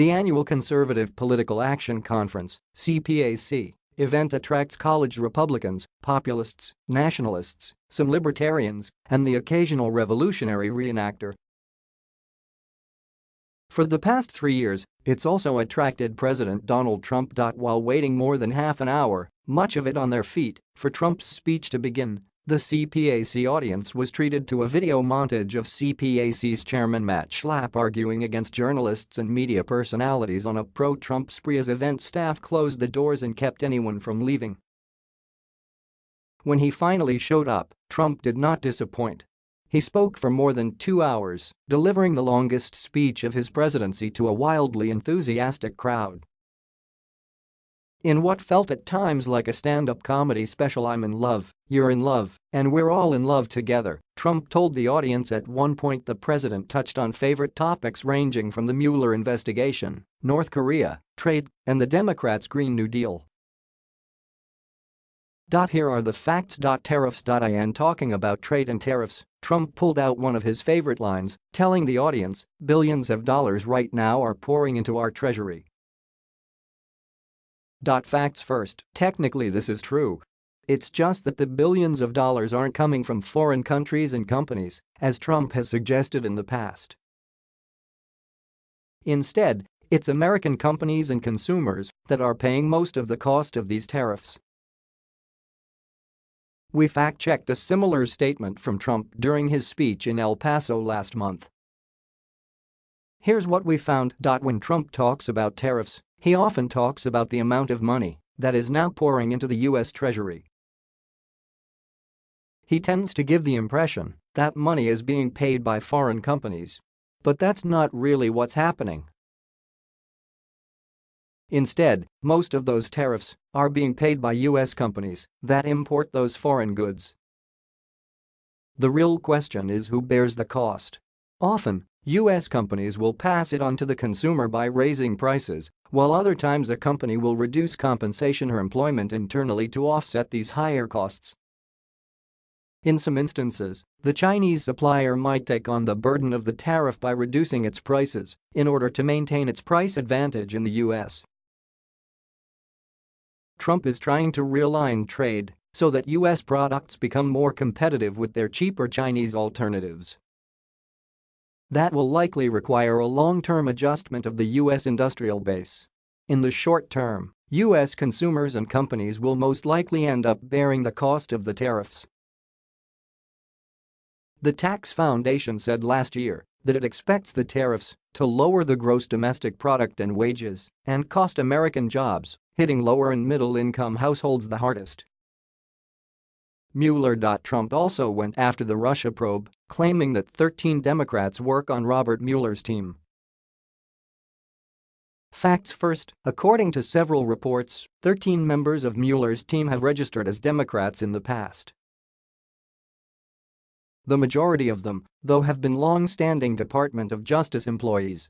The annual Conservative Political Action Conference CPAC, event attracts college Republicans, populists, nationalists, some libertarians, and the occasional revolutionary reenactor. For the past three years, it's also attracted President Donald Trump. While waiting more than half an hour, much of it on their feet, for Trump's speech to begin, the CPAC audience was treated to a video montage of CPAC's chairman Matt Schlapp arguing against journalists and media personalities on a pro-Trump spree as event staff closed the doors and kept anyone from leaving. When he finally showed up, Trump did not disappoint. He spoke for more than two hours, delivering the longest speech of his presidency to a wildly enthusiastic crowd. In what felt at times like a stand-up comedy special I'm in love, you're in love, and we're all in love together, Trump told the audience at one point the president touched on favorite topics ranging from the Mueller investigation, North Korea, trade, and the Democrats' Green New Deal. Here are the facts. Tariffs. In talking about trade and tariffs, Trump pulled out one of his favorite lines, telling the audience, billions of dollars right now are pouring into our treasury. Dot facts first, technically this is true. It's just that the billions of dollars aren't coming from foreign countries and companies, as Trump has suggested in the past. Instead, it's American companies and consumers that are paying most of the cost of these tariffs. We fact-checked a similar statement from Trump during his speech in El Paso last month. Here's what we found. When Trump talks about tariffs, he often talks about the amount of money that is now pouring into the U.S. Treasury. He tends to give the impression that money is being paid by foreign companies. But that's not really what's happening. Instead, most of those tariffs are being paid by U.S. companies that import those foreign goods. The real question is who bears the cost. Often, U.S. companies will pass it on to the consumer by raising prices, while other times a company will reduce compensation or employment internally to offset these higher costs. In some instances, the Chinese supplier might take on the burden of the tariff by reducing its prices in order to maintain its price advantage in the U.S. Trump is trying to realign trade so that U.S. products become more competitive with their cheaper Chinese alternatives. That will likely require a long-term adjustment of the U.S. industrial base. In the short term, U.S. consumers and companies will most likely end up bearing the cost of the tariffs. The Tax Foundation said last year that it expects the tariffs to lower the gross domestic product and wages and cost American jobs, hitting lower and middle-income households the hardest. Mueller. Trump also went after the Russia probe, claiming that 13 Democrats work on Robert Mueller's team. Facts first, according to several reports, 13 members of Mueller's team have registered as Democrats in the past. The majority of them, though have been long-standing Department of Justice employees.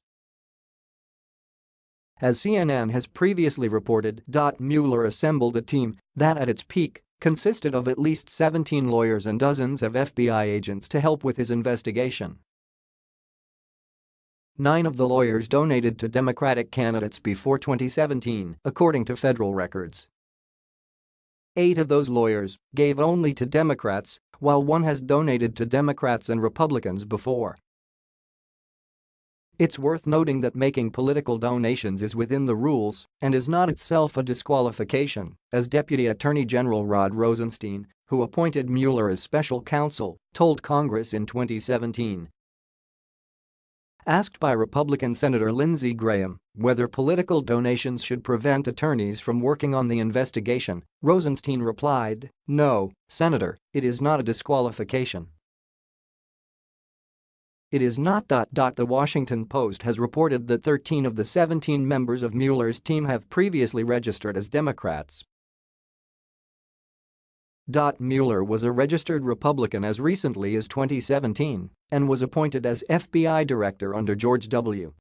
As CNN has previously reported, Mueller assembled a team that at its peak consisted of at least 17 lawyers and dozens of FBI agents to help with his investigation. Nine of the lawyers donated to Democratic candidates before 2017, according to federal records. Eight of those lawyers gave only to Democrats, while one has donated to Democrats and Republicans before. It's worth noting that making political donations is within the rules and is not itself a disqualification, as Deputy Attorney General Rod Rosenstein, who appointed Mueller as special counsel, told Congress in 2017. Asked by Republican Senator Lindsey Graham whether political donations should prevent attorneys from working on the investigation, Rosenstein replied, no, Senator, it is not a disqualification. It is not. The Washington Post has reported that 13 of the 17 members of Mueller's team have previously registered as Democrats. Mueller was a registered Republican as recently as 2017 and was appointed as FBI director under George W.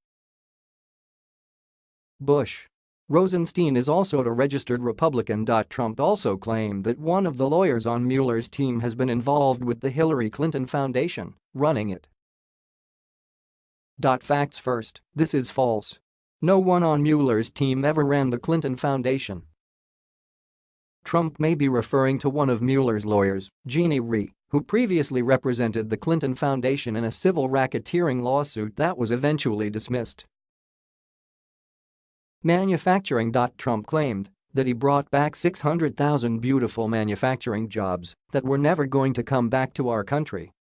Bush. Rosenstein is also a registered Republican. Trump also claimed that one of the lawyers on Mueller's team has been involved with the Hillary Clinton Foundation, running it. Facts first, this is false. No one on Mueller's team ever ran the Clinton Foundation. Trump may be referring to one of Mueller's lawyers, Jeannie Rhee, who previously represented the Clinton Foundation in a civil racketeering lawsuit that was eventually dismissed. Manufacturing. Trump claimed that he brought back 600,000 beautiful manufacturing jobs that were never going to come back to our country.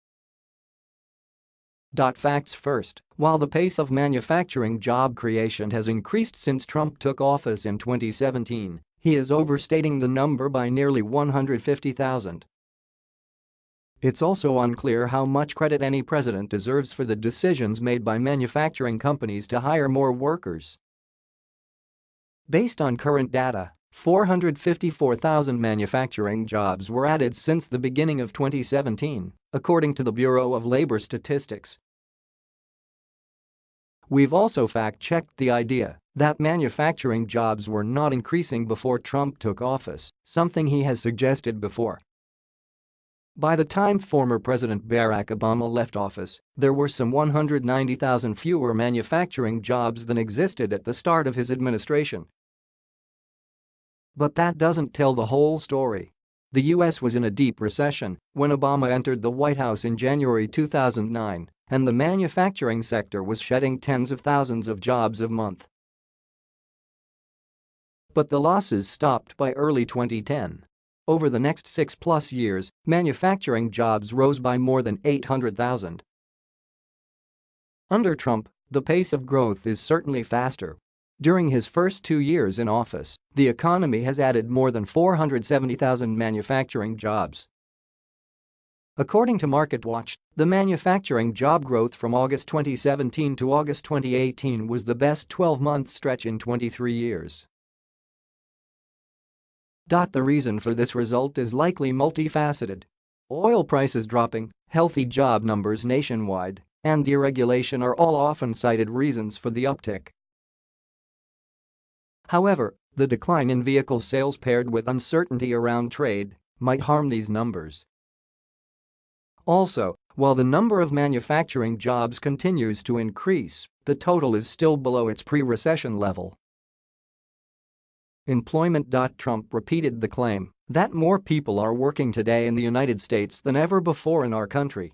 Facts first, while the pace of manufacturing job creation has increased since Trump took office in 2017, he is overstating the number by nearly 150,000. It's also unclear how much credit any president deserves for the decisions made by manufacturing companies to hire more workers. Based on current data, 454,000 manufacturing jobs were added since the beginning of 2017, according to the Bureau of Labor Statistics. We've also fact-checked the idea that manufacturing jobs were not increasing before Trump took office, something he has suggested before. By the time former President Barack Obama left office, there were some 190,000 fewer manufacturing jobs than existed at the start of his administration. But that doesn't tell the whole story. The U.S. was in a deep recession when Obama entered the White House in January 2009, and the manufacturing sector was shedding tens of thousands of jobs a month. But the losses stopped by early 2010. Over the next six-plus years, manufacturing jobs rose by more than 800,000. Under Trump, the pace of growth is certainly faster during his first two years in office, the economy has added more than 470,000 manufacturing jobs. According to MarketWatch, the manufacturing job growth from August 2017 to August 2018 was the best 12-month stretch in 23 years. The reason for this result is likely multifaceted. Oil prices dropping, healthy job numbers nationwide, and deregulation are all often cited reasons for the uptick. However, the decline in vehicle sales paired with uncertainty around trade might harm these numbers. Also, while the number of manufacturing jobs continues to increase, the total is still below its pre-recession level. Employment. Trump repeated the claim that more people are working today in the United States than ever before in our country.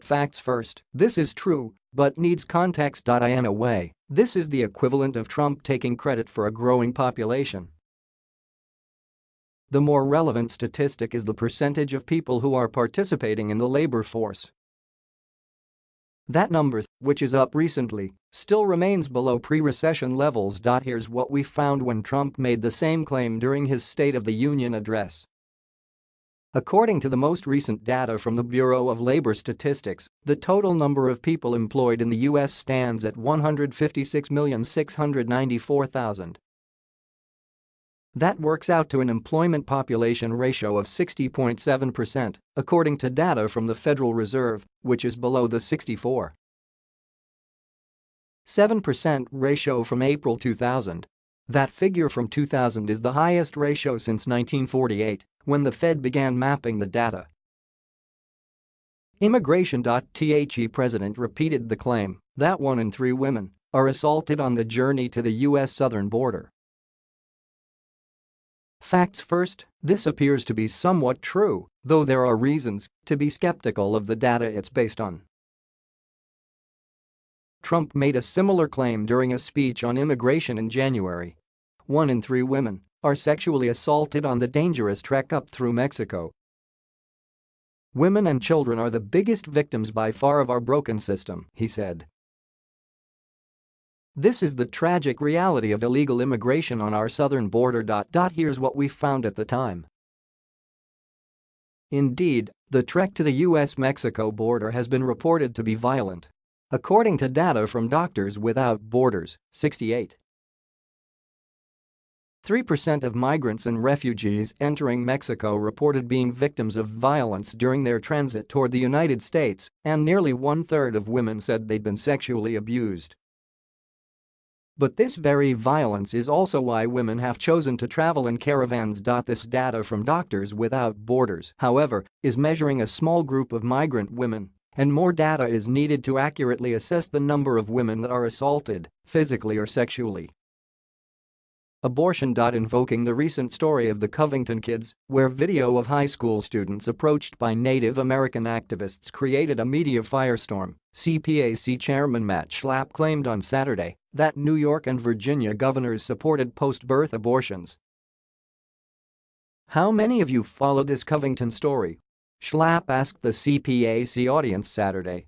Facts first, this is true, but needs context. In a way, this is the equivalent of Trump taking credit for a growing population. The more relevant statistic is the percentage of people who are participating in the labor force. That number, which is up recently, still remains below pre-recession levels. Here's what we found when Trump made the same claim during his State of the Union address. According to the most recent data from the Bureau of Labor Statistics, the total number of people employed in the U.S. stands at 156,694,000. That works out to an employment population ratio of 60.7%, according to data from the Federal Reserve, which is below the 64. 7% ratio from April 2000. That figure from 2000 is the highest ratio since 1948 when the Fed began mapping the data. Immigration.The president repeated the claim that one in three women are assaulted on the journey to the U.S. southern border. Facts first, this appears to be somewhat true, though there are reasons to be skeptical of the data it's based on. Trump made a similar claim during a speech on immigration in January. One in three women are sexually assaulted on the dangerous trek up through Mexico. Women and children are the biggest victims by far of our broken system, he said. This is the tragic reality of illegal immigration on our southern border. Here's what we found at the time. Indeed, the trek to the U.S.-Mexico border has been reported to be violent. According to data from Doctors Without Borders, 68 3% of migrants and refugees entering Mexico reported being victims of violence during their transit toward the United States, and nearly one-third of women said they'd been sexually abused. But this very violence is also why women have chosen to travel in caravans. This data from Doctors Without Borders, however, is measuring a small group of migrant women and more data is needed to accurately assess the number of women that are assaulted, physically or sexually. Abortion. Invoking the recent story of the Covington kids, where video of high school students approached by Native American activists created a media firestorm, CPAC Chairman Matt Schlapp claimed on Saturday that New York and Virginia governors supported post-birth abortions. How many of you followed this Covington story? Schlapp asked the CPAC audience Saturday.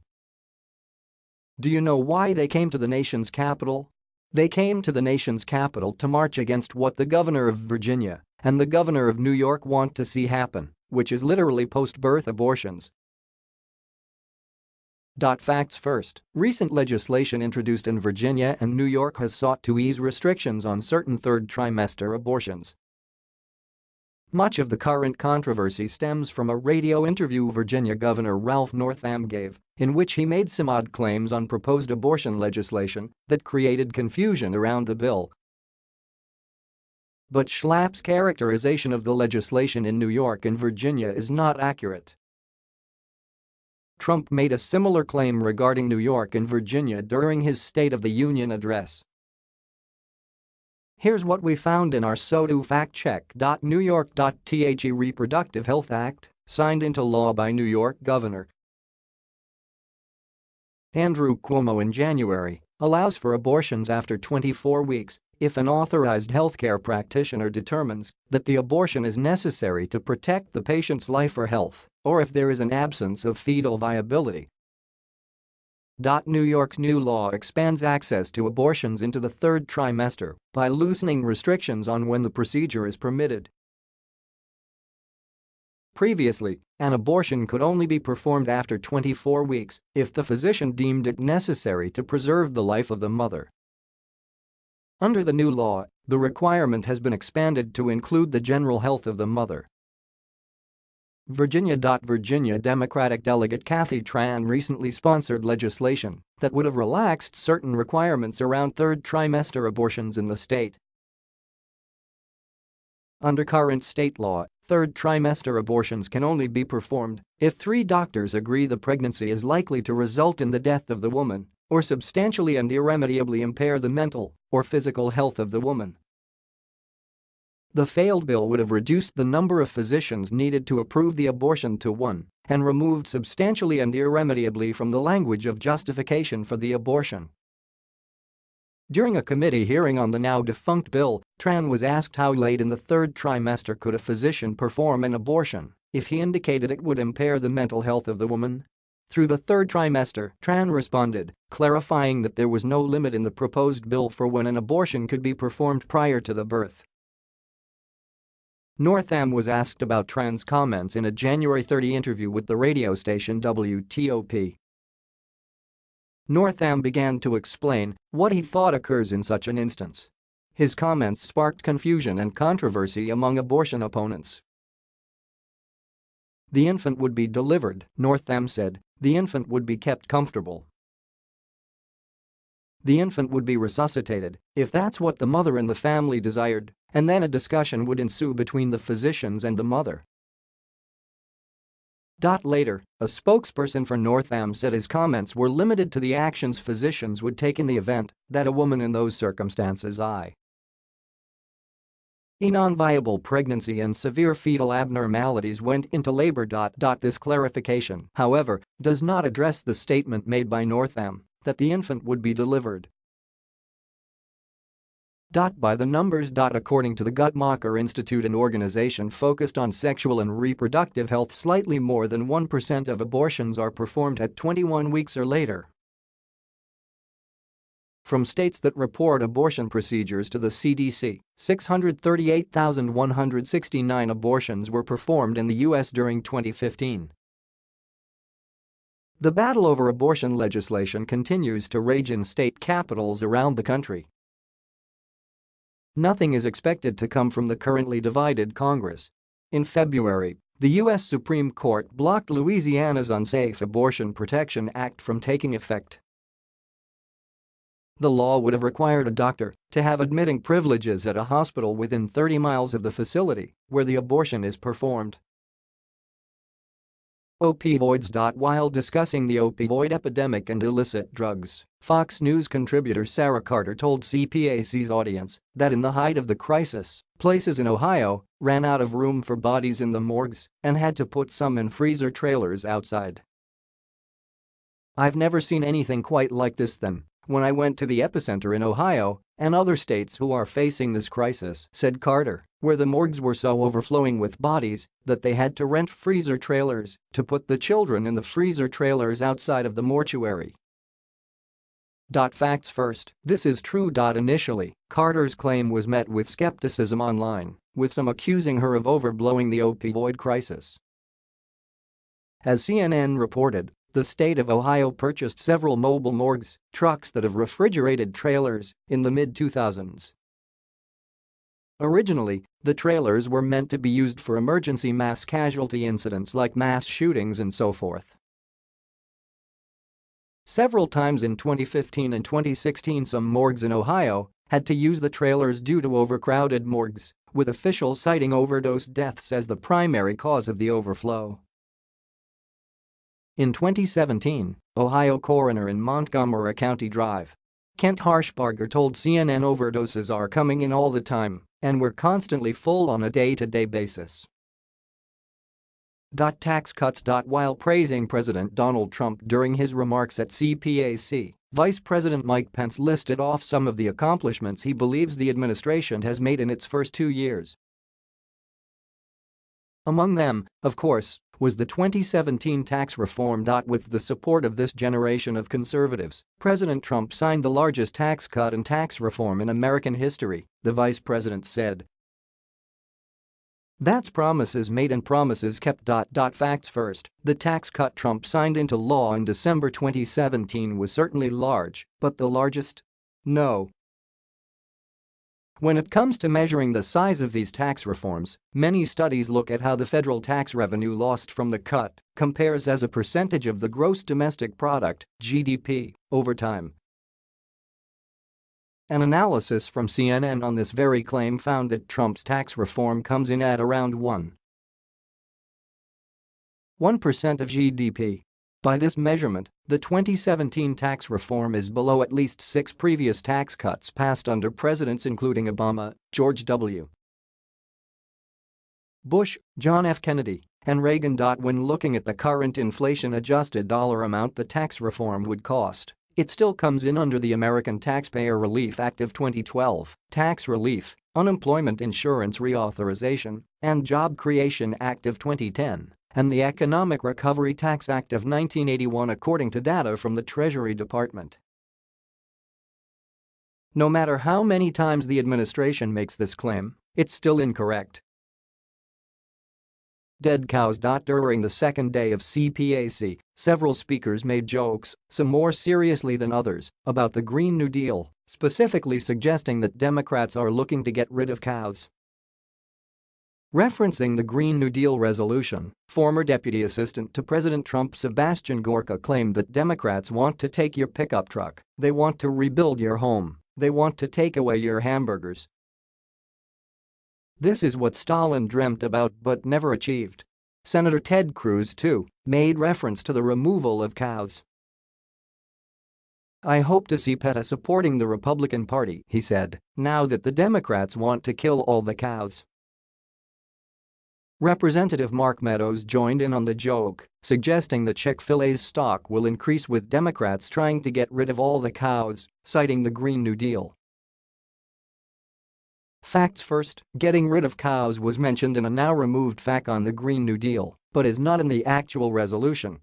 Do you know why they came to the nation's capital? They came to the nation's capital to march against what the governor of Virginia and the governor of New York want to see happen, which is literally post-birth abortions. Facts first, recent legislation introduced in Virginia and New York has sought to ease restrictions on certain third trimester abortions. Much of the current controversy stems from a radio interview Virginia Governor Ralph Northam gave, in which he made some odd claims on proposed abortion legislation that created confusion around the bill. But Schlapp's characterization of the legislation in New York and Virginia is not accurate. Trump made a similar claim regarding New York and Virginia during his State of the Union address. Here's what we found in our SOTU fact check. New York.The Reproductive Health Act, signed into law by New York Governor Andrew Cuomo in January, allows for abortions after 24 weeks if an authorized healthcare practitioner determines that the abortion is necessary to protect the patient's life or health, or if there is an absence of fetal viability. New York's new law expands access to abortions into the third trimester by loosening restrictions on when the procedure is permitted. Previously, an abortion could only be performed after 24 weeks if the physician deemed it necessary to preserve the life of the mother. Under the new law, the requirement has been expanded to include the general health of the mother. Virginia. Virginia Democratic delegate Kathy Tran recently sponsored legislation that would have relaxed certain requirements around third trimester abortions in the state. Under current state law, third trimester abortions can only be performed if three doctors agree the pregnancy is likely to result in the death of the woman or substantially and irremediably impair the mental or physical health of the woman. The failed bill would have reduced the number of physicians needed to approve the abortion to one and removed substantially and irremediably from the language of justification for the abortion. During a committee hearing on the now-defunct bill, Tran was asked how late in the third trimester could a physician perform an abortion if he indicated it would impair the mental health of the woman. Through the third trimester, Tran responded, clarifying that there was no limit in the proposed bill for when an abortion could be performed prior to the birth. Northam was asked about Tran's comments in a January 30 interview with the radio station WTOP. Northam began to explain what he thought occurs in such an instance. His comments sparked confusion and controversy among abortion opponents. The infant would be delivered, Northam said, the infant would be kept comfortable. The infant would be resuscitated if that's what the mother and the family desired, and then a discussion would ensue between the physicians and the mother. Later, a spokesperson for Northam said his comments were limited to the actions physicians would take in the event that a woman in those circumstances I. A non-viable pregnancy and severe fetal abnormalities went into labor. This clarification, however, does not address the statement made by Northam that the infant would be delivered. By the numbers. According to the Guttmacher Institute an organization focused on sexual and reproductive health slightly more than 1% of abortions are performed at 21 weeks or later. From states that report abortion procedures to the CDC, 638,169 abortions were performed in the U.S. during 2015. The battle over abortion legislation continues to rage in state capitals around the country. Nothing is expected to come from the currently divided Congress. In February, the U.S. Supreme Court blocked Louisiana's Unsafe Abortion Protection Act from taking effect. The law would have required a doctor to have admitting privileges at a hospital within 30 miles of the facility where the abortion is performed. Opioids. While discussing the opioid epidemic and illicit drugs, Fox News contributor Sarah Carter told CPAC's audience that in the height of the crisis, places in Ohio ran out of room for bodies in the morgues and had to put some in freezer trailers outside. I've never seen anything quite like this then when I went to the epicenter in Ohio and other states who are facing this crisis, said Carter, where the morgues were so overflowing with bodies that they had to rent freezer trailers to put the children in the freezer trailers outside of the mortuary. Facts first, this is true. Initially, Carter's claim was met with skepticism online, with some accusing her of overblowing the opioid crisis. As CNN reported, the state of Ohio purchased several mobile morgues, trucks that have refrigerated trailers, in the mid-2000s. Originally, the trailers were meant to be used for emergency mass casualty incidents like mass shootings and so forth. Several times in 2015 and 2016 some morgues in Ohio had to use the trailers due to overcrowded morgues, with officials citing overdose deaths as the primary cause of the overflow. In 2017, Ohio coroner in Montgomery County Drive. Kent Harshbarger told CNN overdoses are coming in all the time and we're constantly full on a day-to-day -day basis. Tax cuts. While praising President Donald Trump during his remarks at CPAC, Vice President Mike Pence listed off some of the accomplishments he believes the administration has made in its first two years. Among them, of course, was the 2017 tax reform. With the support of this generation of conservatives, President Trump signed the largest tax cut and tax reform in American history, the vice president said. That's promises made and promises kept. Facts first, the tax cut Trump signed into law in December 2017 was certainly large, but the largest? No, when it comes to measuring the size of these tax reforms, many studies look at how the federal tax revenue lost from the cut compares as a percentage of the gross domestic product (GDP) over time. An analysis from CNN on this very claim found that Trump's tax reform comes in at around 1. 1% of GDP by this measurement, the 2017 tax reform is below at least six previous tax cuts passed under presidents including Obama, George W. Bush, John F. Kennedy, and Reagan. When looking at the current inflation-adjusted dollar amount the tax reform would cost, it still comes in under the American Taxpayer Relief Act of 2012, Tax Relief, Unemployment Insurance Reauthorization, and Job Creation Act of 2010 and the Economic Recovery Tax Act of 1981 according to data from the Treasury Department. No matter how many times the administration makes this claim, it's still incorrect. Dead cows. During the second day of CPAC, several speakers made jokes, some more seriously than others, about the Green New Deal, specifically suggesting that Democrats are looking to get rid of cows. Referencing the Green New Deal resolution, former Deputy Assistant to President Trump Sebastian Gorka claimed that Democrats want to take your pickup truck, they want to rebuild your home, they want to take away your hamburgers. This is what Stalin dreamt about but never achieved. Senator Ted Cruz, too, made reference to the removal of cows. I hope to see PETA supporting the Republican Party, he said, now that the Democrats want to kill all the cows. Representative Mark Meadows joined in on the joke, suggesting that Chick-fil-A's stock will increase with Democrats trying to get rid of all the cows, citing the Green New Deal. Facts first, getting rid of cows was mentioned in a now removed fact on the Green New Deal, but is not in the actual resolution.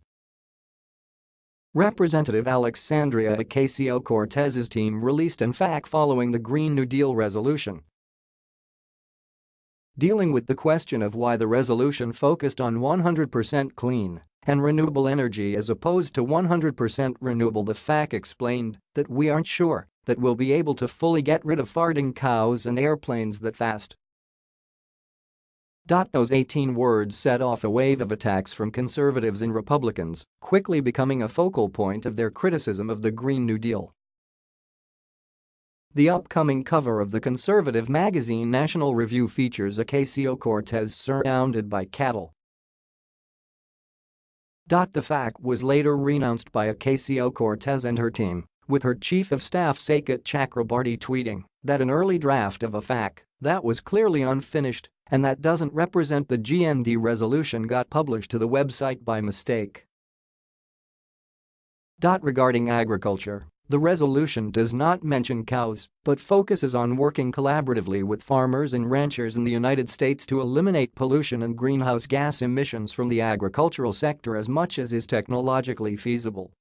Representative Alexandria Ocasio-Cortez's team released an fact following the Green New Deal resolution dealing with the question of why the resolution focused on 100% clean and renewable energy as opposed to 100% renewable the FAQ explained that we aren't sure that we'll be able to fully get rid of farting cows and airplanes that fast. Those 18 words set off a wave of attacks from conservatives and Republicans, quickly becoming a focal point of their criticism of the Green New Deal. The upcoming cover of the conservative magazine National Review features Ocasio-Cortez surrounded by cattle The FAQ was later renounced by Ocasio-Cortez and her team, with her chief of staff Saikat Chakrabarti tweeting that an early draft of a FAQ that was clearly unfinished and that doesn't represent the GND resolution got published to the website by mistake. Regarding agriculture, the resolution does not mention cows but focuses on working collaboratively with farmers and ranchers in the United States to eliminate pollution and greenhouse gas emissions from the agricultural sector as much as is technologically feasible.